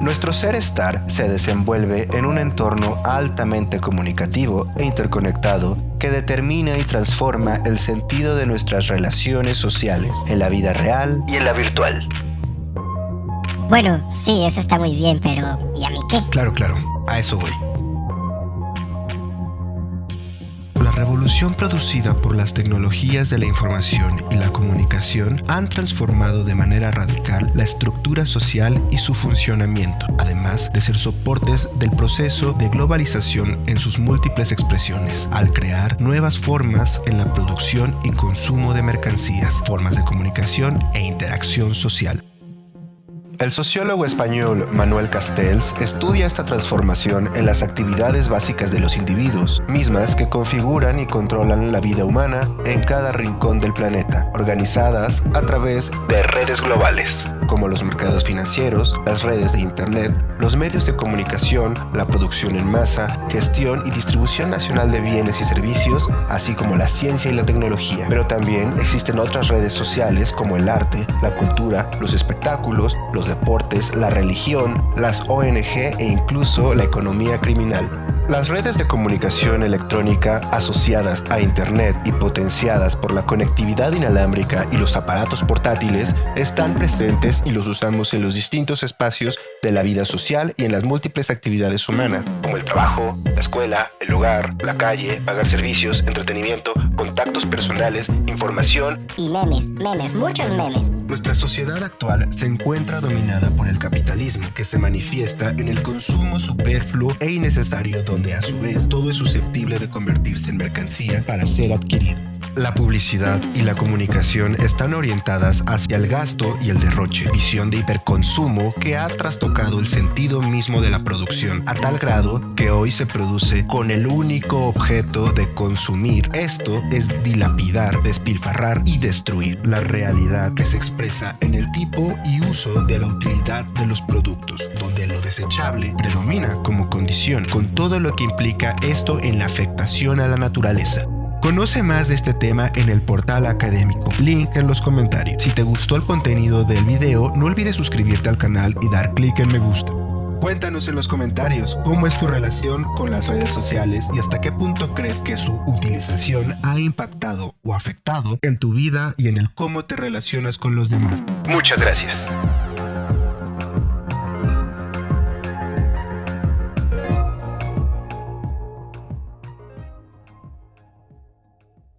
Nuestro ser estar se desenvuelve en un entorno altamente comunicativo e interconectado que determina y transforma el sentido de nuestras relaciones sociales en la vida real y en la virtual. Bueno, sí, eso está muy bien, pero ¿y a mí qué? Claro, claro, a eso voy. Revolución producida por las tecnologías de la información y la comunicación han transformado de manera radical la estructura social y su funcionamiento, además de ser soportes del proceso de globalización en sus múltiples expresiones, al crear nuevas formas en la producción y consumo de mercancías, formas de comunicación e interacción social. El sociólogo español Manuel Castells estudia esta transformación en las actividades básicas de los individuos, mismas que configuran y controlan la vida humana en cada rincón del planeta, organizadas a través de redes globales, como los mercados financieros, las redes de Internet, los medios de comunicación, la producción en masa, gestión y distribución nacional de bienes y servicios, así como la ciencia y la tecnología. Pero también existen otras redes sociales como el arte, la cultura, los espectáculos, los deportes, la religión, las ONG e incluso la economía criminal. Las redes de comunicación electrónica asociadas a Internet y potenciadas por la conectividad inalámbrica y los aparatos portátiles están presentes y los usamos en los distintos espacios de la vida social y en las múltiples actividades humanas, como el trabajo, la escuela, el hogar, la calle, pagar servicios, entretenimiento, contactos personales, información y memes, memes, muchos memes. Nuestra sociedad actual se encuentra dominada por el capitalismo que se manifiesta en el consumo superfluo e innecesario donde a su vez todo es susceptible de convertirse en mercancía para ser adquirido. La publicidad y la comunicación están orientadas hacia el gasto y el derroche, visión de hiperconsumo que ha trastocado el sentido mismo de la producción, a tal grado que hoy se produce con el único objeto de consumir. Esto es dilapidar, despilfarrar y destruir la realidad que se expresa en el tipo y uso de la utilidad de los productos, donde lo desechable predomina como condición, con todo lo que implica esto en la afectación a la naturaleza. Conoce más de este tema en el portal académico, link en los comentarios. Si te gustó el contenido del video, no olvides suscribirte al canal y dar clic en me gusta. Cuéntanos en los comentarios cómo es tu relación con las redes sociales y hasta qué punto crees que su utilización ha impactado o afectado en tu vida y en el cómo te relacionas con los demás. Muchas gracias.